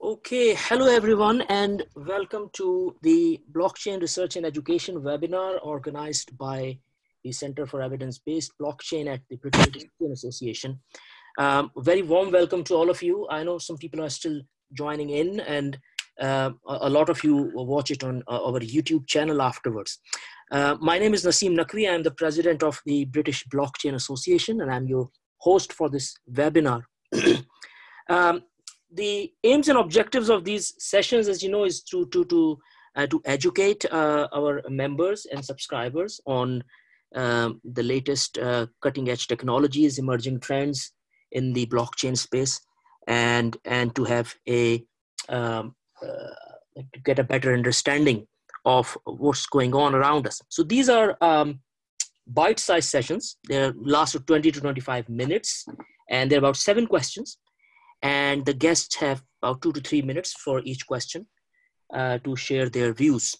Okay, hello everyone and welcome to the Blockchain Research and Education webinar organized by the Center for Evidence-Based Blockchain at the British Blockchain Association. Um, very warm welcome to all of you. I know some people are still joining in and uh, a lot of you watch it on uh, our YouTube channel afterwards. Uh, my name is Naseem Naqvi. I'm the president of the British Blockchain Association and I'm your host for this webinar. um, the aims and objectives of these sessions, as you know, is to, to, to, uh, to educate uh, our members and subscribers on um, the latest uh, cutting edge technologies, emerging trends in the blockchain space, and, and to have a, um, uh, to get a better understanding of what's going on around us. So these are um, bite-sized sessions. They last 20 to 25 minutes, and they're about seven questions and the guests have about two to three minutes for each question uh, to share their views.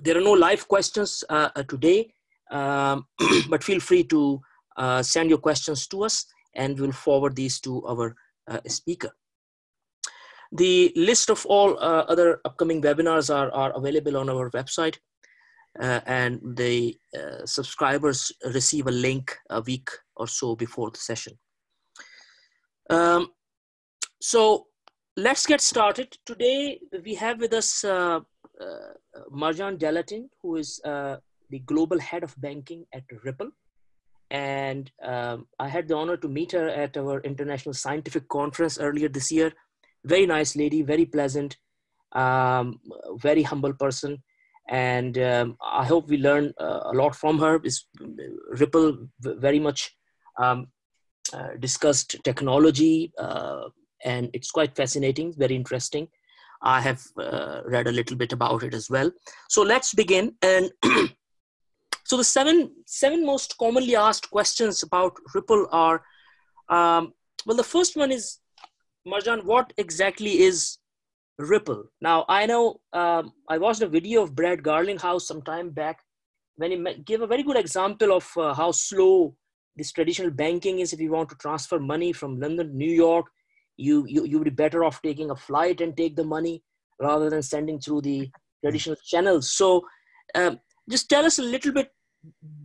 There are no live questions uh, uh today, um, but feel free to uh, send your questions to us and we'll forward these to our uh, speaker. The list of all uh, other upcoming webinars are, are available on our website and the subscribers receive a link a week or so before the session. Um, so let's get started. Today we have with us uh, uh, Marjan Delatinne, who is uh, the global head of banking at Ripple. And um, I had the honor to meet her at our international scientific conference earlier this year. Very nice lady, very pleasant, um, very humble person. And um, I hope we learn uh, a lot from her. Is Ripple very much um, uh, discussed technology, uh, and it's quite fascinating, very interesting. I have uh, read a little bit about it as well. So let's begin. And so the seven seven most commonly asked questions about Ripple are, um, well, the first one is, Marjan, what exactly is Ripple? Now I know um, I watched a video of Brad Garlinghouse some time back when he gave a very good example of uh, how slow this traditional banking is if you want to transfer money from London New York you, you, you would be better off taking a flight and take the money rather than sending through the traditional channels. So um, just tell us a little bit,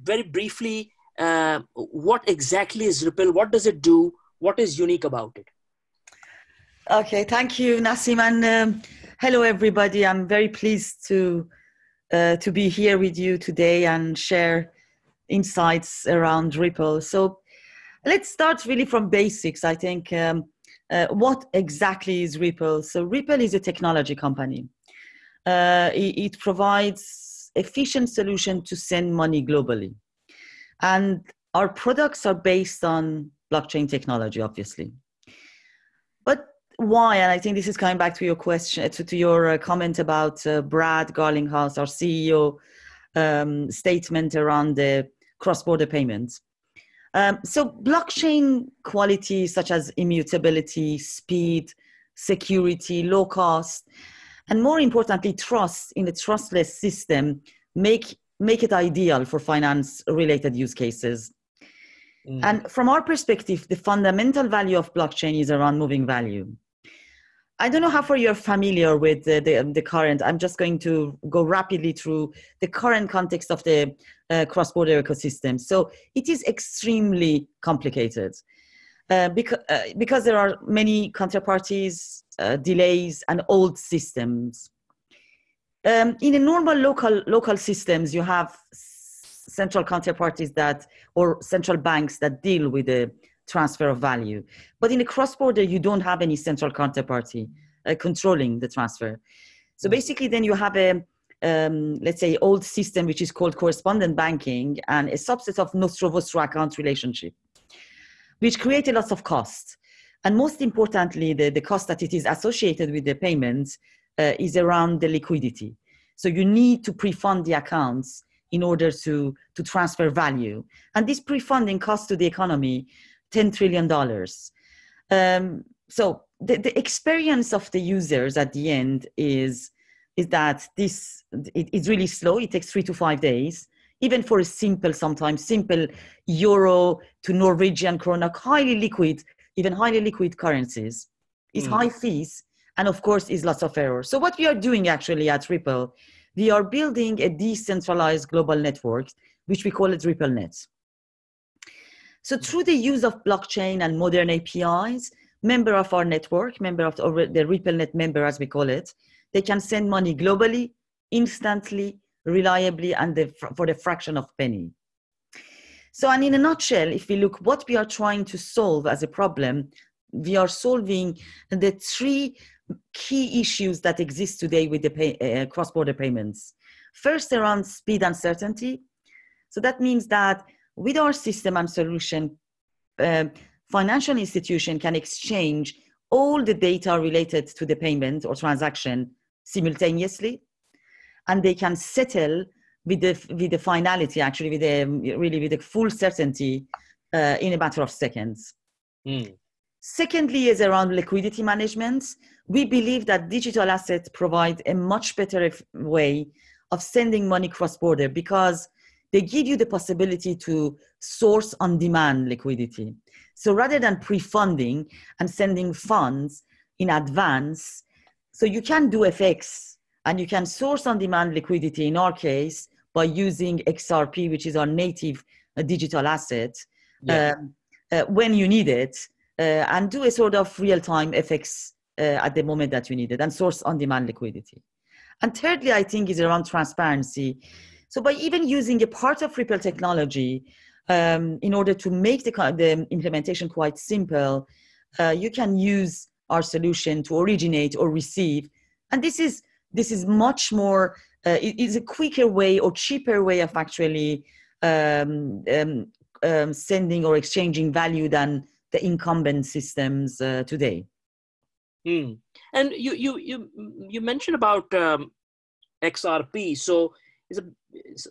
very briefly, uh, what exactly is Ripple? What does it do? What is unique about it? Okay, thank you, Naseem, and um, hello everybody. I'm very pleased to uh, to be here with you today and share insights around Ripple. So let's start really from basics. I think um, uh, what exactly is Ripple? So Ripple is a technology company. Uh, it, it, provides efficient solution to send money globally. And our products are based on blockchain technology, obviously. But why? And I think this is coming back to your question, to, to your uh, comment about uh, Brad Garlinghouse, our CEO, um, statement around the cross-border payments. Um, so blockchain qualities such as immutability, speed, security, low cost, and more importantly, trust in a trustless system make, make it ideal for finance related use cases. Mm. And from our perspective, the fundamental value of blockchain is around moving value. I don't know how far you're familiar with the, the, the, current. I'm just going to go rapidly through the current context of the uh, cross-border ecosystems. So it is extremely complicated uh, because, uh, because there are many counterparties, uh, delays, and old systems. Um, in a normal local local systems, you have central counterparties that or central banks that deal with the transfer of value. But in a cross-border, you don't have any central counterparty uh, controlling the transfer. So basically, then you have a, um, let's say, old system which is called correspondent banking and a subset of nostro-vostro account relationship, which created lots of costs. And most importantly, the, the cost that it is associated with the payments uh, is around the liquidity. So you need to pre-fund the accounts in order to, to transfer value. And this pre-funding cost to the economy $10 trillion. Um, so the, the experience of the users at the end is, is that this it, it's really slow. It takes three to five days, even for a simple, sometimes simple euro to Norwegian krona, highly liquid, even highly liquid currencies. It's mm. high fees and of course is lots of errors. So what we are doing actually at Ripple, we are building a decentralized global network, which we call it RippleNet. So through the use of blockchain and modern APIs, member of our network, member of the, the RippleNet member as we call it, they can send money globally, instantly, reliably, and the, for the fraction of penny. So, and in a nutshell, if we look what we are trying to solve as a problem, we are solving the three key issues that exist today with the pay, uh, cross-border payments. First, around speed and certainty. So that means that with our system and solution, uh, financial institution can exchange all the data related to the payment or transaction simultaneously, and they can settle with the with the finality actually with the really with the full certainty uh, in a matter of seconds. Mm. Secondly, is around liquidity management. We believe that digital assets provide a much better way of sending money cross border because they give you the possibility to source on demand liquidity. So rather than pre-funding and sending funds in advance, so you can do FX and you can source on demand liquidity in our case by using XRP, which is our native uh, digital asset, yeah. um, uh, when you need it, uh, and do a sort of real time FX uh, at the moment that you need it and source on demand liquidity. And thirdly, I think is around transparency. So by even using a part of Ripple technology um, in order to make the, the implementation quite simple, uh, you can use our solution to originate or receive. And this is, this is much more, uh, it is a quicker way or cheaper way of actually um, um, um sending or exchanging value than the incumbent systems uh, today. Mm. And you, you, you, you mentioned about um, XRP. So a,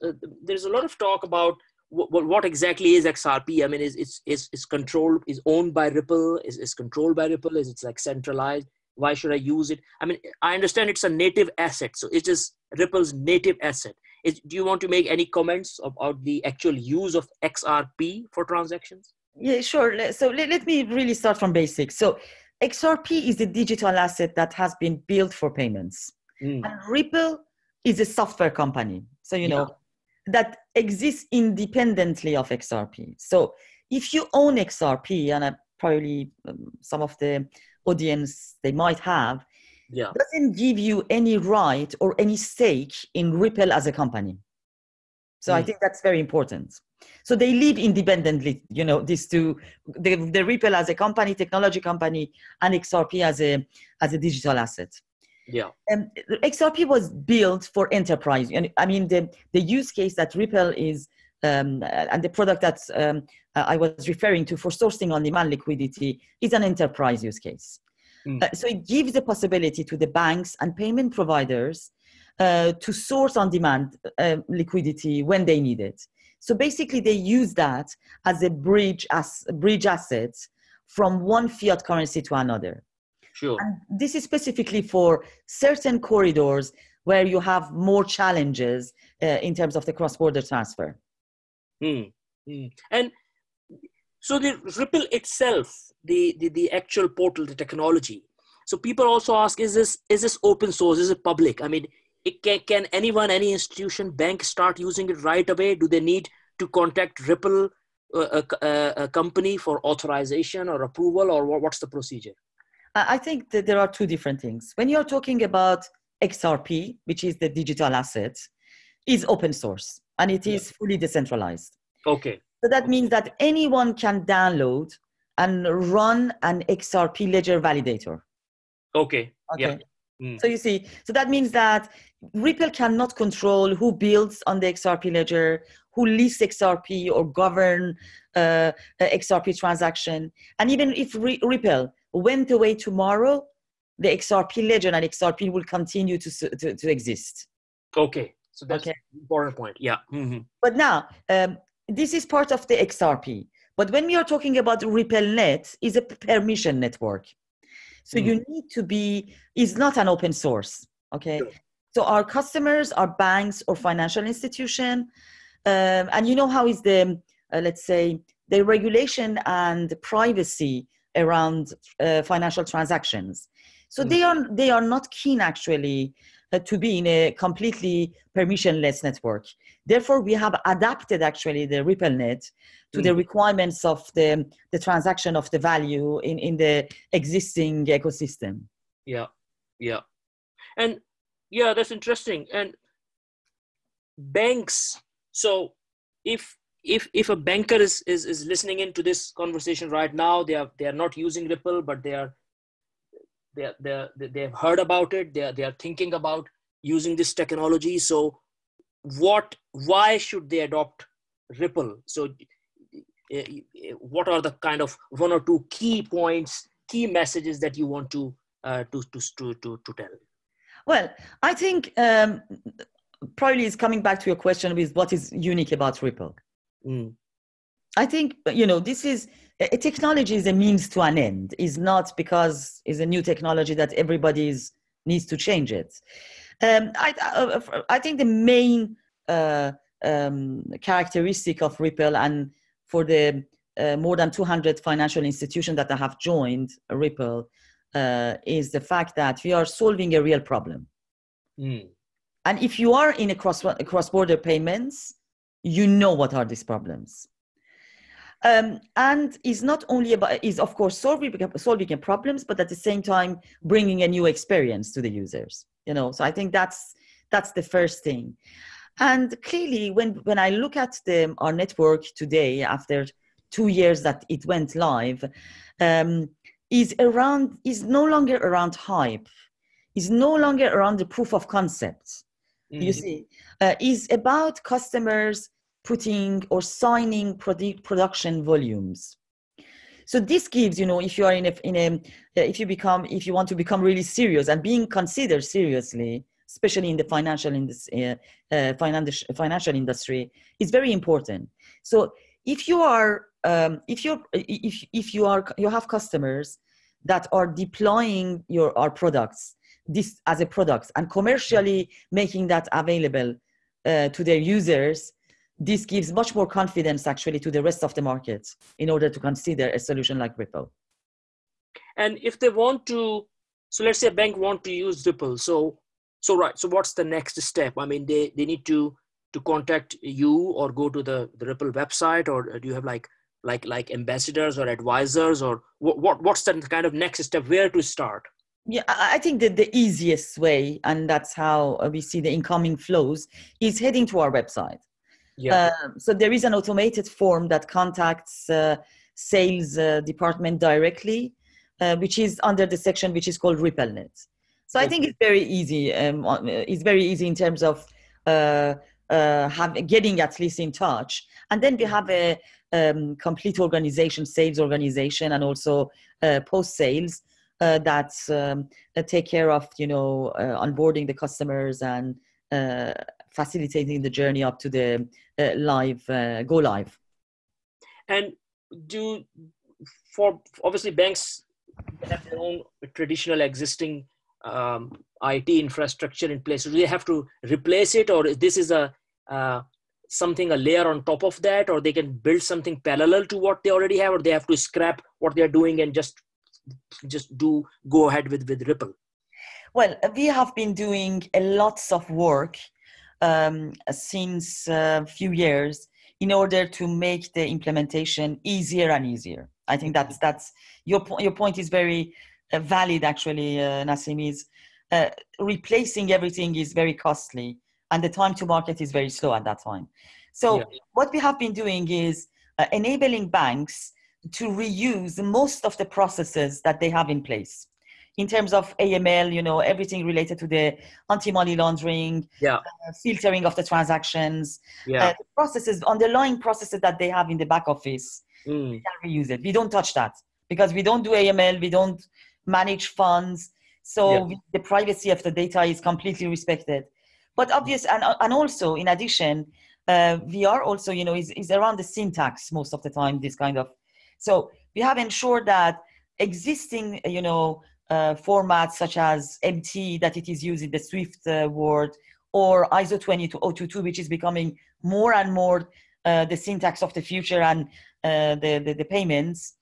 a, there's a lot of talk about what, what exactly is XRP? I mean, is it's is is controlled is owned by Ripple? Is is controlled by Ripple? Is it like centralized? Why should I use it? I mean, I understand it's a native asset, so it is Ripple's native asset. Is, do you want to make any comments about the actual use of XRP for transactions? Yeah, sure. So let, let me really start from basics. So XRP is a digital asset that has been built for payments. Mm. And Ripple is a software company. So, you know, that exists independently of XRP. So if you own XRP, and I probably um, some of the audience they might have, yeah. doesn't give you any right or any stake in Ripple as a company. So mm. I think that's very important. So they live independently, you know, these two, the, the Ripple as a company, technology company, and XRP as a, as a digital asset. Yeah. Um, XRP was built for enterprise. And I mean, the, the use case that Ripple is, um, and the product that um, I was referring to for sourcing on demand liquidity is an enterprise use case. Mm. Uh, so it gives the possibility to the banks and payment providers uh, to source on demand uh, liquidity when they need it. So basically, they use that as a bridge as a bridge asset from one fiat currency to another. Sure. And this is specifically for certain corridors where you have more challenges uh, in terms of the cross-border transfer. Hmm. Hmm. And so the Ripple itself, the, the, the actual portal, the technology. So people also ask, is this is this open source? Is it public? I mean, it can, can anyone, any institution, bank start using it right away? Do they need to contact Ripple, uh, a, a, a company for authorization or approval, or what, what's the procedure? I think that there are two different things. When you're talking about XRP, which is the digital asset, is open source and it is fully decentralized. Okay. So that means that anyone can download and run an XRP ledger validator. Okay. Okay. Yeah. Mm. So you see, so that means that Ripple cannot control who builds on the XRP ledger, who lists XRP or govern uh, XRP transaction. And even if Ripple went away tomorrow, the XRP ledger and XRP will continue to, to, to exist. Okay, so that's okay. important point. Yeah. Mm-hmm. But now, um, this is part of the XRP. But when we are talking about RippleNet, is a permission network. So mm. you need to be, is not an open source. Okay. Sure. So our customers are banks or financial institution. Um, and you know how is the, uh, let's say, the regulation and privacy around uh, financial transactions. So Mm. they are they are not keen actually uh, to be in a completely permissionless network. Therefore, we have adapted actually the RippleNet to the Mm. requirements of the the transaction of the value in in the existing ecosystem. Yeah, yeah, and yeah, that's interesting. And banks. So if if if a banker is is is listening into this conversation right now, they are they are not using Ripple, but they are they are, they are, they have heard about it. They are they are thinking about using this technology. So what? Why should they adopt Ripple? So uh, what are the kind of one or two key points, key messages that you want to uh, to, to to to to tell? Well, I think um, probably is coming back to your question with what is unique about Ripple. Mm. I think you know this is a technology is a means to an end. Is not because it's a new technology that everybody needs to change it. Um, I, I, I think the main uh, um, characteristic of Ripple and for the uh, more than 200 financial institutions that I have joined Ripple uh, is the fact that we are solving a real problem. Mm. And if you are in a cross cross border payments, you know what are these problems. Um, and is not only about is of course solving solving problems, but at the same time bringing a new experience to the users. You know, so I think that's that's the first thing. And clearly, when when I look at the our network today, after two years that it went live, um, is around is no longer around hype, is no longer around the proof of concept. Mm-hmm. You see, uh, is about customers putting or signing produ- production volumes. So this gives, you know, if you are in a, in a, if you become, if you want to become really serious and being considered seriously, especially in the financial industry, uh, uh, financial financial industry, is very important. So if you are, um, if you if if you are you have customers that are deploying your our products this as a product and commercially making that available uh, to their users this gives much more confidence actually to the rest of the market in order to consider a solution like Ripple. And if they want to, so let's say a bank want to use Ripple. So, so right. So what's the next step? I mean, they, they need to, to contact you or go to the, the Ripple website or do you have like, like, like ambassadors or advisors or what, what, what's the kind of next step? Where to start? Yeah, I think that the easiest way, and that's how we see the incoming flows, is heading to our website. Yeah. Uh, so there is an automated form that contacts uh, sales uh, department directly, uh, which is under the section which is called RippleNet. So I think it's very easy. Um, it's very easy in terms of uh, uh, have, getting at least in touch. And then we have a um, complete organization, sales organization, and also post sales that um, take care of you know onboarding the customers and facilitating the journey up to the uh, live uh, go live and do for obviously banks have their own traditional existing um, IT infrastructure in place. Do they have to replace it, or this is a uh, something a layer on top of that, or they can build something parallel to what they already have, or they have to scrap what they're doing and just just do go ahead with with Ripple? Well, we have been doing a lots of work um, since a few years in order to make the implementation easier and easier. I think that's that's your po- your point is very uh, valid. Actually, uh, Naseem is uh, replacing everything is very costly, and the time to market is very slow at that time. So yeah. what we have been doing is uh, enabling banks to reuse most of the processes that they have in place in terms of AML, you know, everything related to the anti-money laundering, yeah. uh, filtering of the transactions, yeah. uh, the processes, underlying processes that they have in the back office, mm. we can reuse it. We don't touch that because we don't do AML, we don't manage funds. So yeah. we, the privacy of the data is completely respected. But obvious, and, and also in addition, uh, we are also, you know, is, is around the syntax most of the time, this kind of. So we have ensured that existing, you know, uh, formats such as MT that it is used in the Swift uh, world or ISO 22022, which is becoming more and more uh, the syntax of the future and the, the, the, payments.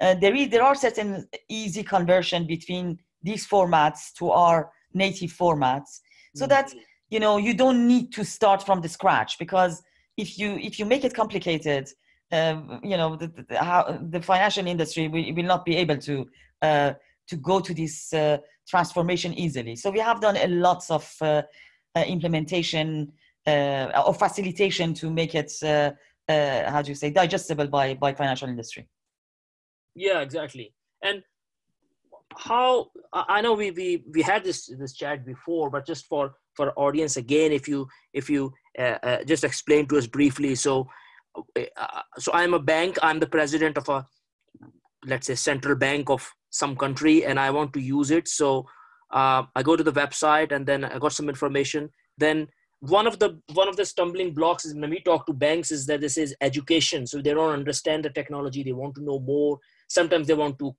uh, there is there are certain easy conversion between these formats to our native formats, so that Mm-hmm. you know you don't need to start from the scratch because if you if you make it complicated, um, you know the, the, how the financial industry will, will not be able to uh, to go to this uh, transformation easily. So we have done a lots of uh, uh, implementation uh, or facilitation to make it uh, how do you say digestible by by financial industry. Yeah, exactly. And how I know we we we had this this chat before, but just for for audience again, if you if you just explain to us briefly. So, uh, so I'm a bank. I'm the president of a let's say central bank of some country, and I want to use it. So uh, I go to the website, and then I got some information. Then one of the one of the stumbling blocks is when we talk to banks is that this is education so they don't understand the technology they want to know more sometimes they want to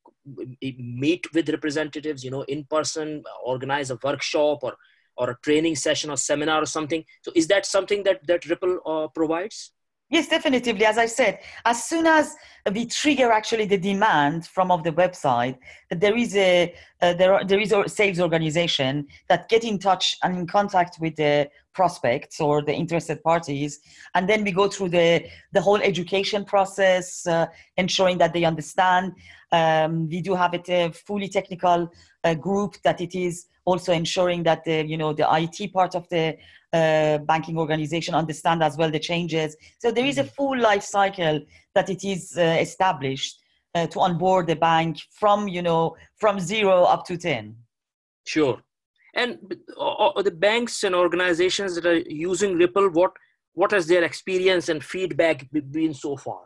meet with representatives you know in person organize a workshop or or a training session or seminar or something so is that something that that ripple uh, provides Yes, definitively. As I said, as soon as we trigger actually the demand from of the website, there is a uh, there are, there is a sales organization that get in touch and in contact with the prospects or the interested parties, and then we go through the the whole education process, uh, ensuring that they understand. Um, we do have it a fully technical uh, group that it is also ensuring that the you know the IT part of the uh, banking organization understand as well the changes. So there is a full life cycle that it is uh, established uh, to onboard the bank from you know from zero up to ten. sure and uh, the banks and organizations that are using ripple what what has their experience and feedback been so far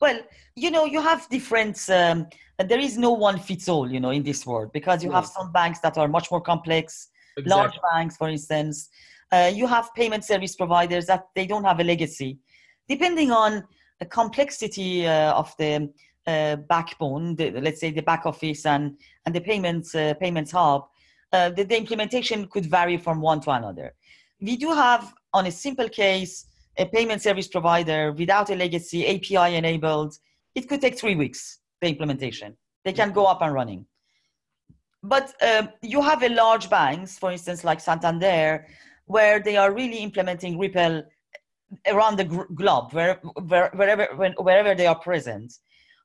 Well, you know, you have different. Um, there is no one fits all, you know, in this world because you have some banks that are much more complex. Large banks, for instance, uh, you have payment service providers that they don't have a legacy. Depending on the complexity uh, of the uh, backbone, the, let's say the back office and and the payments uh, payments hub, uh, the, the implementation could vary from one to another. We do have, on a simple case, a payment service provider without a legacy API enabled. It could take three weeks the implementation. They can go up and running but um, you have a large banks, for instance, like Santander, where they are really implementing Ripple around the globe, where, where, wherever when, wherever they are present.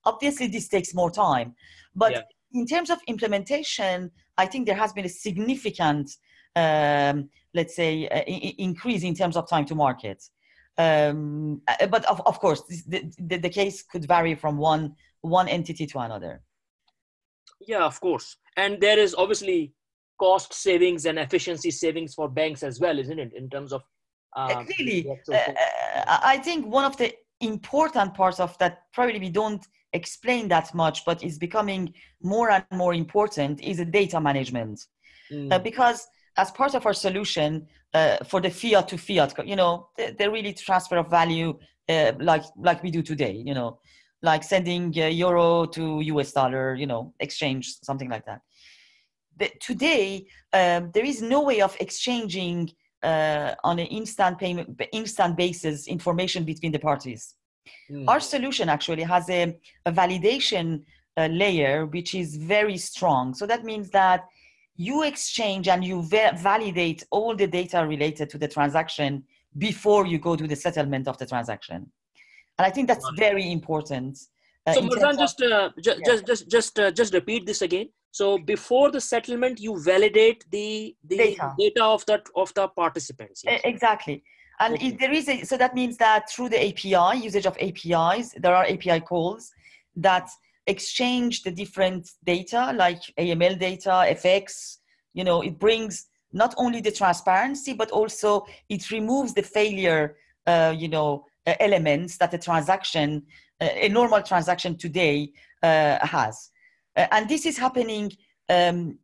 Obviously, this takes more time, but Yeah. in terms of implementation, I think there has been a significant, um, let's say, uh, increase in terms of time to market. Um, uh, but of, of course, the, the, the case could vary from one one entity to another. yeah of course and there is obviously cost savings and efficiency savings for banks as well isn't it in terms of Uh, um, really, uh, uh, I think one of the important parts of that probably we don't explain that much, but is becoming more and more important is the data management. Mm, Uh, because as part of our solution uh, for the fiat to fiat, you know, the, the really transfer of value uh, like like we do today, you know, like sending uh, euro to US dollar, you know, exchange something like that. But today um, there is no way of exchanging uh, on an instant payment instant basis information between the parties. Mm, our solution actually has a, a validation uh, layer which is very strong. So that means that you exchange and you va- validate all the data related to the transaction before you go to the settlement of the transaction and i think that's very important uh, so in Marjan, terms of- just uh, ju- Yeah. just just just uh, just repeat this again so before the settlement you validate the the Data. data of that of the participants yes? Exactly. And Okay. if there is a, so that means that through the API, usage of APIs, there are API calls that exchange the different data like AML data, FX, you know, it brings not only the transparency, but also it removes the failure, uh, you know, uh, elements that a transaction, uh, a normal transaction today uh, has. Uh, and this is happening um,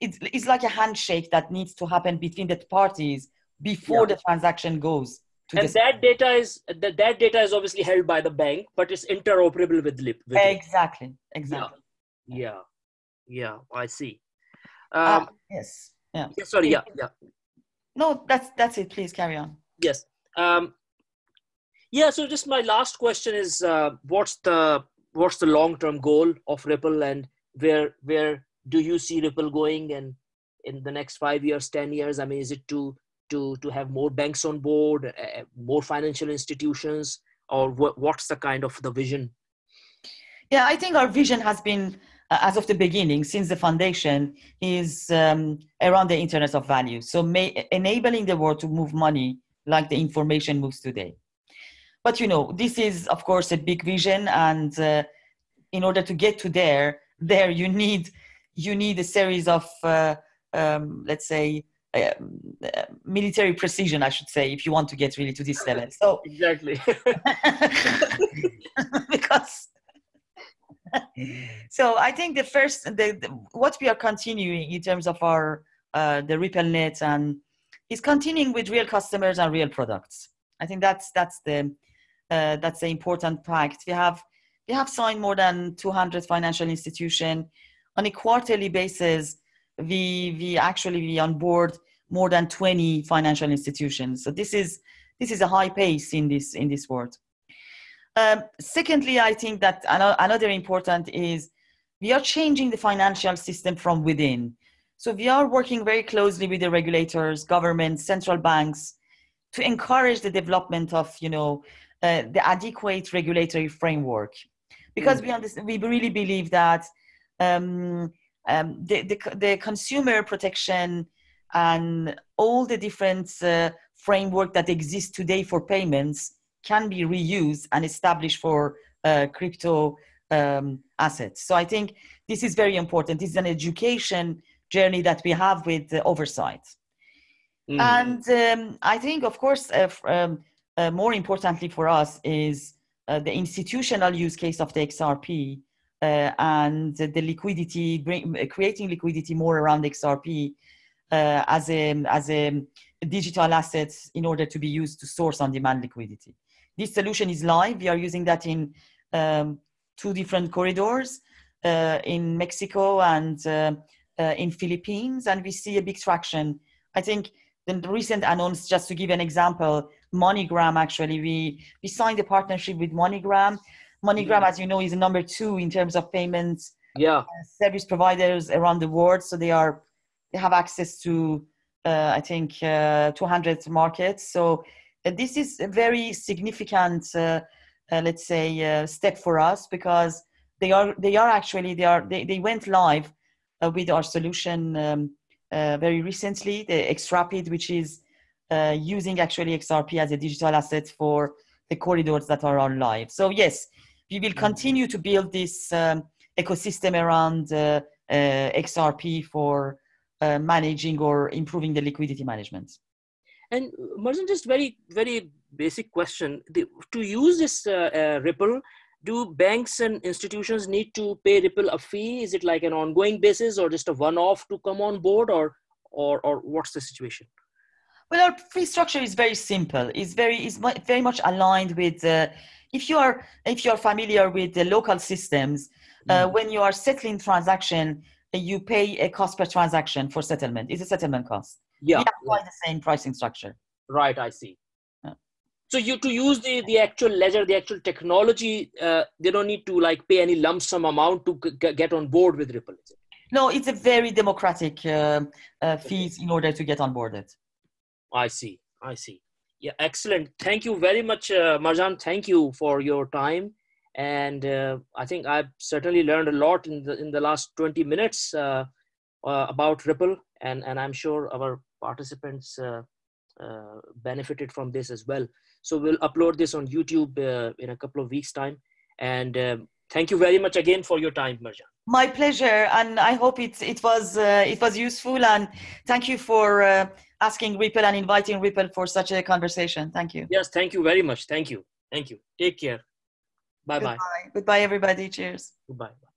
it's, it's like a handshake that needs to happen between the parties before Yeah. the transaction goes and the that data is that, that data is obviously held by the bank but it's interoperable with lip with exactly exactly. Yeah. Yeah. I see. Ah, um yes. Yeah. yeah, sorry yeah yeah. No that's that's it. Please carry on. Yes. Um yeah so just my last question is uh, what's the what's the long-term goal of Ripple, and where where do you see Ripple going, and in the next five years, ten years? I mean, is it to to to have more banks on board, uh, more financial institutions, or what, what's the kind of the vision? Yeah, I think our vision has been uh, as of the beginning, since the foundation, is um, around the internet of value. So may, enabling the world to move money like the information moves today. But you know, this is of course a big vision, and uh, in order to get to there, there you need you need a series of uh, um, let's say uh, military precision, I should say, if you want to get really to this level. So exactly, because so I think the first, the, the, what we are continuing in terms of our uh, the RippleNet and is continuing with real customers and real products. I think that's that's the uh, that's the important fact. We have we have signed more than 200 financial institutions on a quarterly basis. We we actually we onboard more than 20 financial institutions. So this is this is a high pace in this in this world. Um, secondly, I think that another important is we are changing the financial system from within. So we are working very closely with the regulators, governments, central banks to encourage the development of, you know, uh, the adequate regulatory framework. Because we, understand, we really believe that um, um, the, the, the, consumer protection and all the different uh, framework that exists today for payments can be reused and established for uh, crypto um, assets. So I think this is very important. This is an education journey that we have with the oversight. Mm. And um, I think, of course, uh, um, uh, more importantly for us is uh, the institutional use case of the XRP and the liquidity, bring, creating liquidity more around XRP uh, as, a, as a digital asset in order to be used to source on-demand liquidity. This solution is live. We are using that in um, two different corridors uh, in Mexico and uh, uh, in Philippines, and we see a big traction. I think the recent announce, just to give an example, MoneyGram actually, we, we signed a partnership with MoneyGram. MoneyGram, as you know, is number two in terms of payments yeah. Uh, service providers around the world. So they are they have access to uh, I think uh, 200 markets. So this is a very significant, uh, uh, let's say, uh, step for us because they are they are actually they are they, they went live with our solution um, very recently, the XRapid, which is using actually XRP as a digital asset for the corridors that are on live. So yes, we will mm-hmm. continue to build this um, ecosystem around uh, uh, XRP for uh, managing or improving the liquidity management. And Marjan, just very, very basic question. The, to use this uh, uh, Ripple, do banks and institutions need to pay Ripple a fee? Is it like an ongoing basis or just a one-off to come on board or, or, or what's the situation? Well, our fee structure is very simple. It's very, it's very much aligned with, uh, if you are, if you are familiar with the local systems, uh, mm. when you are settling transaction, you pay a cost per transaction for settlement. It's a settlement cost yeah, we apply the same pricing structure. Right, I see. Yeah. So you to use the the actual ledger, the actual technology, uh, they don't need to like pay any lump sum amount to get on board with Ripple. No, it's a very democratic uh, uh, fees in order to get on board it. I see. I see. Yeah, excellent. Thank you very much, uh, Marjan. Thank you for your time, and uh, I think I've certainly learned a lot in the in the last twenty minutes uh, uh, about Ripple, and and I'm sure our participants uh, uh, benefited from this as well. So we'll upload this on YouTube in a couple of weeks time. And thank you very much again for your time, Marjan. My pleasure, and I hope it it was uh, it was useful. And thank you for uh, asking Ripple and inviting Ripple for such a conversation. Thank you. Yes, thank you very much. Thank you. Thank you. Take care. Bye bye. Goodbye, everybody. Cheers. Goodbye.